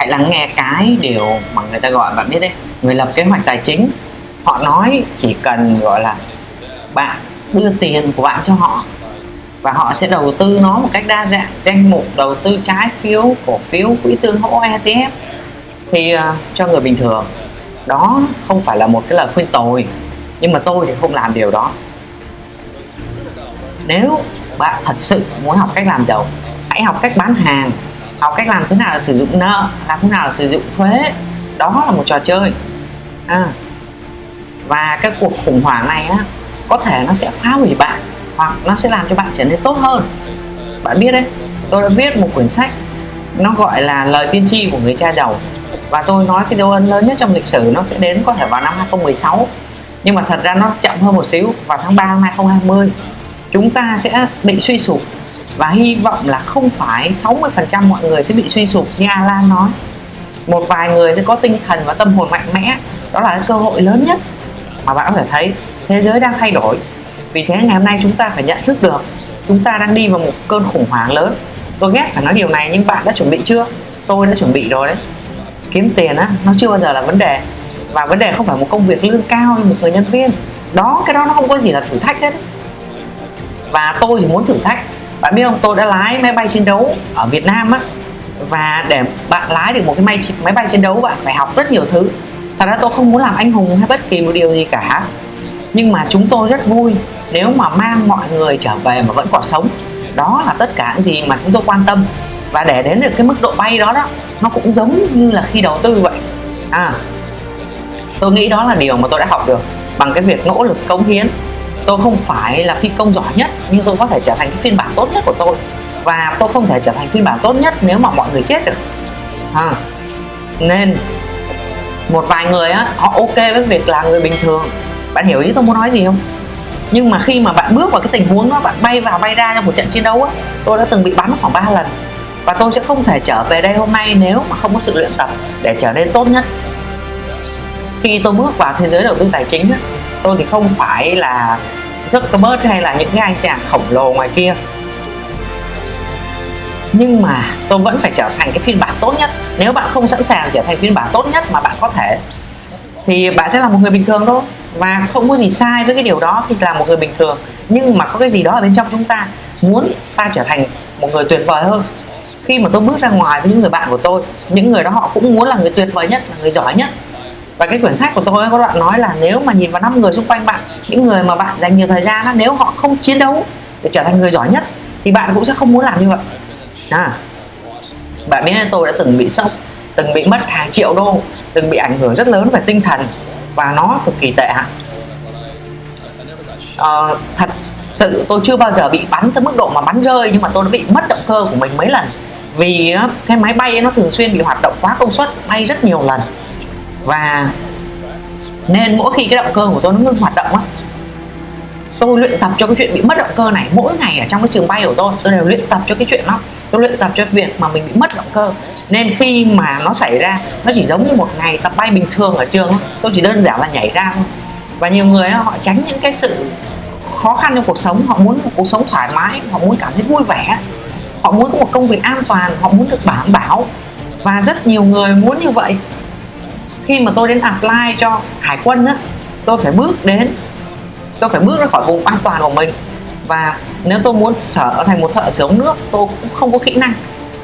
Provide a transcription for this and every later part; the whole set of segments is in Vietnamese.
hãy lắng nghe cái điều mà người ta gọi bạn biết đấy người lập kế hoạch tài chính. Họ nói chỉ cần gọi là bạn đưa tiền của bạn cho họ và họ sẽ đầu tư nó một cách đa dạng danh mục đầu tư trái phiếu cổ phiếu quỹ tương hỗ ETF thì uh, cho người bình thường. Đó không phải là một cái lời khuyên tồi nhưng mà tôi thì không làm điều đó. Nếu bạn thật sự muốn học cách làm giàu hãy học cách bán hàng học cách làm thế nào là sử dụng nợ, làm thế nào là sử dụng thuế. Đó là một trò chơi. À. và cái cuộc khủng hoảng này á, có thể nó sẽ phá hủy bạn, hoặc nó sẽ làm cho bạn trở nên tốt hơn. Bạn biết đấy, tôi đã viết một quyển sách, nó gọi là lời tiên tri của người cha giàu. Và tôi nói cái dấu ấn lớn nhất trong lịch sử nó sẽ đến có thể vào năm 2016 nhưng mà thật ra nó chậm hơn một xíu, vào tháng 3 năm 2020 chúng ta sẽ bị suy sụp và hy vọng là không phải 60% mọi người sẽ bị suy sụp như Alan nói. Một vài người sẽ có tinh thần và tâm hồn mạnh mẽ. Đó là cơ hội lớn nhất mà bạn có thể thấy. Thế giới đang thay đổi. Vì thế ngày hôm nay chúng ta phải nhận thức được chúng ta đang đi vào một cơn khủng hoảng lớn. Tôi ghét phải nói điều này, nhưng bạn đã chuẩn bị chưa? Tôi đã chuẩn bị rồi đấy. Kiếm tiền á, nó chưa bao giờ là vấn đề. Và vấn đề không phải một công việc lương cao như một người nhân viên. Đó, cái đó nó không có gì là thử thách hết. Và tôi thì muốn thử thách bạn biết không? Tôi đã lái máy bay chiến đấu ở Việt Nam á. Và để bạn lái được một cái máy máy bay chiến đấu bạn phải học rất nhiều thứ. Thật ra tôi không muốn làm anh hùng hay bất kỳ một điều gì cả. Nhưng mà chúng tôi rất vui nếu mà mang mọi người trở về mà vẫn còn sống. Đó là tất cả những gì mà chúng tôi quan tâm. Và để đến được cái mức độ bay đó đó, nó cũng giống như là khi đầu tư vậy. À tôi nghĩ đó là điều mà tôi đã học được bằng cái việc nỗ lực cống hiến tôi không phải là phi công giỏi nhất nhưng tôi có thể trở thành cái phiên bản tốt nhất của tôi. Và tôi không thể trở thành phiên bản tốt nhất nếu mà mọi người chết được. À, nên một vài người á họ ok với việc là người bình thường. Bạn hiểu ý tôi muốn nói gì không? Nhưng mà khi mà bạn bước vào cái tình huống đó bạn bay vào bay ra trong một trận chiến đấu á tôi đã từng bị bắn khoảng 3 lần. Và tôi sẽ không thể trở về đây hôm nay nếu mà không có sự luyện tập để trở nên tốt nhất. Khi tôi bước vào thế giới đầu tư tài chính á, tôi thì không phải là Zuckerberg hay là những cái anh chàng khổng lồ ngoài kia. Nhưng mà tôi vẫn phải trở thành cái phiên bản tốt nhất. Nếu bạn không sẵn sàng trở thành phiên bản tốt nhất mà bạn có thể, thì bạn sẽ là một người bình thường thôi. Và không có gì sai với cái điều đó khi là một người bình thường. Nhưng mà có cái gì đó ở bên trong chúng ta, muốn ta trở thành một người tuyệt vời hơn. Khi mà tôi bước ra ngoài với những người bạn của tôi, những người đó họ cũng muốn là người tuyệt vời nhất, là người giỏi nhất và cái quyển sách của tôi có đoạn nói là nếu mà nhìn vào năm người xung quanh bạn những người mà bạn dành nhiều thời gian đó, nếu họ không chiến đấu để trở thành người giỏi nhất thì bạn cũng sẽ không muốn làm như vậy. À, bạn biết tôi đã từng bị sốc từng bị mất hàng triệu đô từng bị ảnh hưởng rất lớn về tinh thần và nó cực kỳ tệ hại. À, thật sự tôi chưa bao giờ bị bắn tới mức độ mà bắn rơi nhưng mà tôi đã bị mất động cơ của mình mấy lần. Vì cái máy bay nó thường xuyên bị hoạt động quá công suất bay rất nhiều lần và nên mỗi khi cái động cơ của tôi nó ngưng hoạt động á, tôi luyện tập cho cái chuyện bị mất động cơ này. Mỗi ngày ở trong cái trường bay của tôi tôi đều luyện tập cho cái chuyện đó. Tôi luyện tập cho việc mà mình bị mất động cơ. Nên khi mà nó xảy ra, nó chỉ giống như một ngày tập bay bình thường ở trường tôi chỉ đơn giản là nhảy ra thôi. Và nhiều người họ tránh những cái sự khó khăn trong cuộc sống. Họ muốn một cuộc sống thoải mái, họ muốn cảm thấy vui vẻ. Họ muốn có một công việc an toàn, họ muốn được bảo bảo. Và rất nhiều người muốn như vậy khi mà tôi đến apply cho hải quân á, tôi phải bước đến, tôi phải bước ra khỏi vùng an toàn của mình. Và nếu tôi muốn trở thành một thợ sửa ống nước, tôi cũng không có kỹ năng.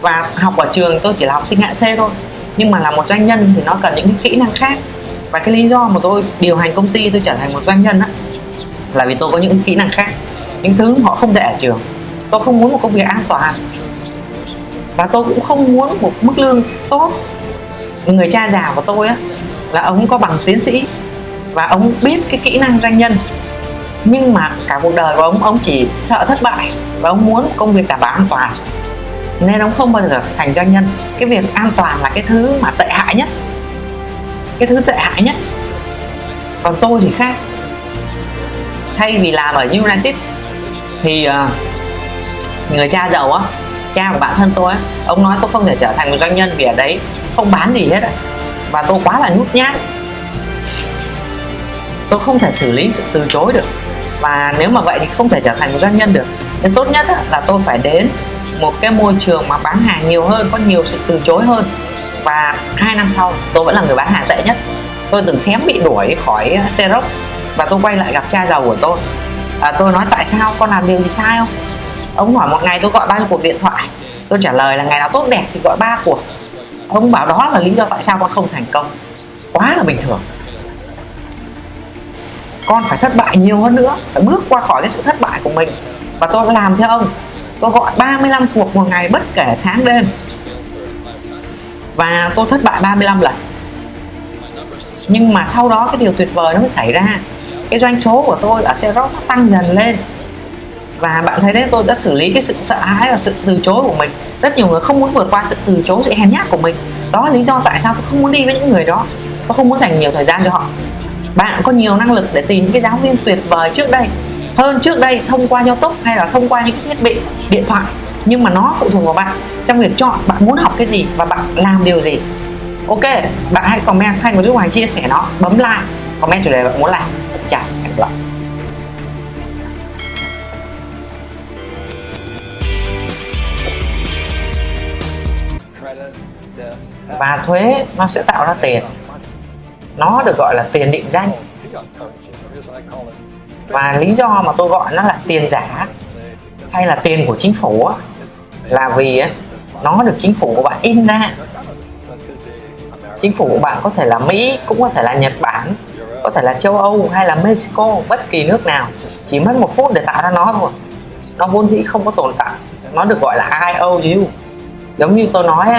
Và học ở trường tôi chỉ là học sinh hạng C thôi. Nhưng mà là một doanh nhân thì nó cần những kỹ năng khác. Và cái lý do mà tôi điều hành công ty tôi trở thành một doanh nhân á, là vì tôi có những kỹ năng khác. Những thứ họ không dạy ở trường. Tôi không muốn một công việc an toàn. Và tôi cũng không muốn một mức lương tốt người cha già của tôi á là ông có bằng tiến sĩ và ông biết cái kỹ năng doanh nhân. Nhưng mà cả cuộc đời của ông ông chỉ sợ thất bại và ông muốn công việc đảm bảo an toàn. Nên ông không bao giờ thành doanh nhân. Cái việc an toàn là cái thứ mà tệ hại nhất. Cái thứ tệ hại nhất. Còn tôi thì khác. Thay vì làm ở United thì uh, người cha giàu á cha của bản thân tôi á ông nói tôi không thể trở thành một doanh nhân vì ở đấy không bán gì hết và tôi quá là nhút nhát. Tôi không thể xử lý sự từ chối được. Và nếu mà vậy thì không thể trở thành một doanh nhân được. Nên tốt nhất là tôi phải đến một cái môi trường mà bán hàng nhiều hơn có nhiều sự từ chối hơn. Và hai năm sau tôi vẫn là người bán hàng tệ nhất. Tôi từng xém bị đuổi khỏi Xerox và tôi quay lại gặp cha giàu của tôi. À, tôi nói tại sao? Con làm điều gì sai không? Ông hỏi một ngày tôi gọi bao nhiêu cuộc điện thoại. Tôi trả lời là ngày nào tốt đẹp thì gọi ba cuộc ông bảo đó là lý do tại sao con không thành công. Quá là bình thường. Con phải thất bại nhiều hơn nữa, phải bước qua khỏi cái sự thất bại của mình. Và tôi làm theo ông. Tôi gọi 35 cuộc một ngày bất kể sáng đêm. Và tôi thất bại 35 lần. Nhưng mà sau đó cái điều tuyệt vời nó mới xảy ra. Cái doanh số của tôi ở Xerox nó tăng dần lên và bạn thấy đấy, tôi đã xử lý cái sự sợ hãi và sự từ chối của mình. Rất nhiều người không muốn vượt qua sự từ chối, sự hèn nhát của mình. Đó là lý do tại sao tôi không muốn đi với những người đó. Tôi không muốn dành nhiều thời gian cho họ. Bạn có nhiều năng lực để tìm những cái giáo viên tuyệt vời trước đây. Hơn trước đây, thông qua youtube hay là thông qua những cái thiết bị, điện thoại. Nhưng mà nó phụ thuộc vào bạn. Trong việc chọn, bạn muốn học cái gì và bạn làm điều gì. Ok, bạn hãy comment thanh và giúp hoàng chia sẻ nó. Bấm like, comment chủ đề bạn muốn làm. Chào, hẹn gặp lại. Và thuế, nó sẽ tạo ra tiền. Nó được gọi là tiền định danh. Và lý do mà tôi gọi nó là tiền giả hay là tiền của chính phủ là vì nó được chính phủ của bạn in ra. Chính phủ của bạn có thể là Mỹ, cũng có thể là Nhật Bản, có thể là châu Âu hay là Mexico, bất kỳ nước nào. Chỉ mất một phút để tạo ra nó thôi. Nó vốn dĩ không có tồn tại. Nó được gọi là IOU giống như tôi nói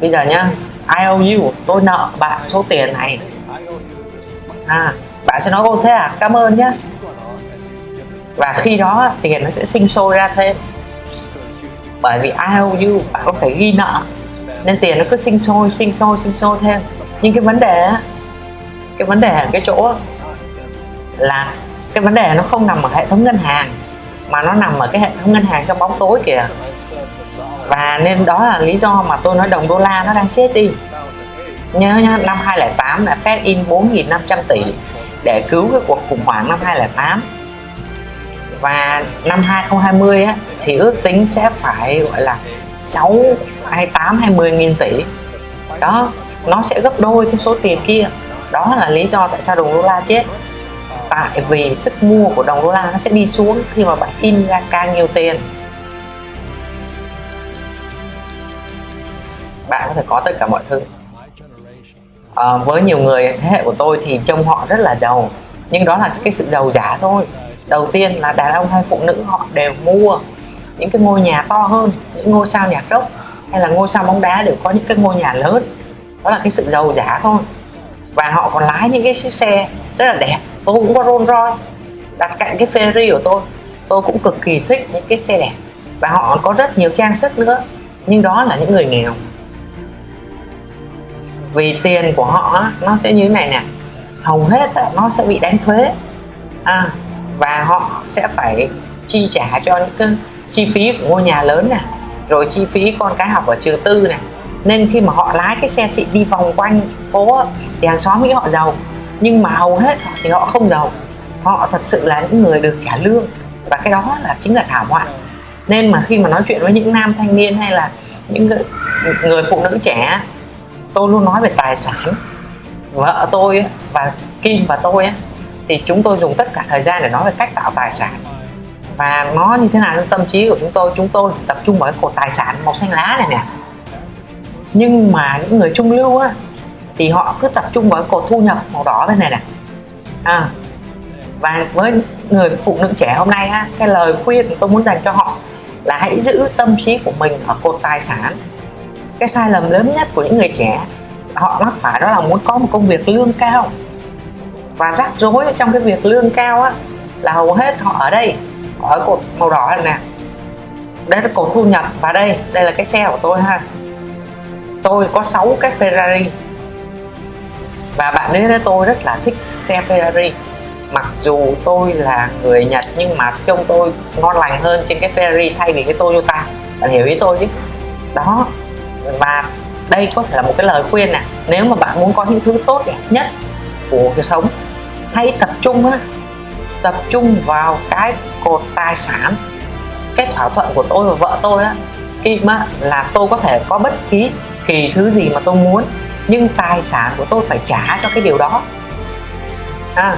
bây giờ nhá IOU tôi nợ bạn số tiền này. À, bạn sẽ nói ô thế à? Cảm ơn nhé và khi đó tiền nó sẽ sinh sôi ra thêm. Bởi vì IOU bạn có thể ghi nợ nên tiền nó cứ sinh sôi sinh sôi sinh sôi thêm. Nhưng cái vấn đề cái vấn đề ở cái chỗ là cái vấn đề nó không nằm ở hệ thống ngân hàng mà nó nằm ở cái hệ thống ngân hàng trong bóng tối kìa và nên đó là lý do mà tôi nói đồng đô la nó đang chết đi. Nhớ nhá năm 2008 là Fed in 4.500 tỷ để cứu cái cuộc khủng hoảng năm 2008 và năm 2020 á, thì ước tính sẽ phải gọi là 6 28 hay 10 nghìn tỷ. Đó nó sẽ gấp đôi cái số tiền kia. Đó là lý do tại sao đồng đô la chết. Tại vì sức mua của đồng đô la nó sẽ đi xuống khi mà bạn in ra càng nhiều tiền. Bạn có thể có tất cả mọi thứ. À, với nhiều người thế hệ của tôi thì trông họ rất là giàu nhưng đó là cái sự giàu giả thôi. Đầu tiên là đàn ông hay phụ nữ họ đều mua những cái ngôi nhà to hơn những ngôi sao nhạc rock hay là ngôi sao bóng đá đều có những cái ngôi nhà lớn. Đó là cái sự giàu giả thôi. Và họ còn lái những cái chiếc xe rất là đẹp. Tôi cũng có Rolls Royce đặt cạnh cái Ferrari của tôi. Tôi cũng cực kỳ thích những cái xe đẹp. Và họ có rất nhiều trang sức nữa. Nhưng đó là những người nghèo vì tiền của họ nó sẽ như thế này nè. Hầu hết nó sẽ bị đánh thuế. À, và họ sẽ phải chi trả cho những cái chi phí của ngôi nhà lớn nè rồi chi phí con cái học ở trường tư này nên khi mà họ lái cái xe xịn đi vòng quanh phố thì hàng xóm nghĩ họ giàu. Nhưng mà hầu hết thì họ không giàu. Họ thật sự là những người được trả lương. Và cái đó là chính là thảm họa. Nên mà khi mà nói chuyện với những nam thanh niên hay là những người phụ nữ trẻ tôi luôn nói về tài sản vợ tôi và Kim và tôi thì chúng tôi dùng tất cả thời gian để nói về cách tạo tài sản. Và nó như thế nào trong tâm trí của chúng tôi chúng tôi tập trung vào cái cột tài sản màu xanh lá này nè. Nhưng mà những người trung lưu á thì họ cứ tập trung vào cái cột thu nhập màu đỏ bên này nè. À, và với người phụ nữ trẻ hôm nay á cái lời khuyên tôi muốn dành cho họ là hãy giữ tâm trí của mình ở cột tài sản cái sai lầm lớn nhất của những người trẻ, họ mắc phải đó là muốn có một công việc lương cao. Và rắc rối trong cái việc lương cao á, là hầu hết họ ở đây, họ ở cột màu đỏ này nè. Đây là cột thu nhập và đây đây là cái xe của tôi ha. Tôi có 6 cái Ferrari. Và bạn ấy nói tôi rất là thích xe Ferrari. Mặc dù tôi là người Nhật, nhưng mà trông tôi ngon lành hơn trên cái Ferrari thay vì cái Toyota. Bạn hiểu ý tôi chứ? Đó và đây có thể là một cái lời khuyên nè nếu mà bạn muốn có những thứ tốt đẹp nhất của cuộc sống hãy tập trung á tập trung vào cái cột tài sản cái thỏa thuận của tôi và vợ tôi á. Khi mà là tôi có thể có bất kỳ kỳ thứ gì mà tôi muốn nhưng tài sản của tôi phải trả cho cái điều đó. À,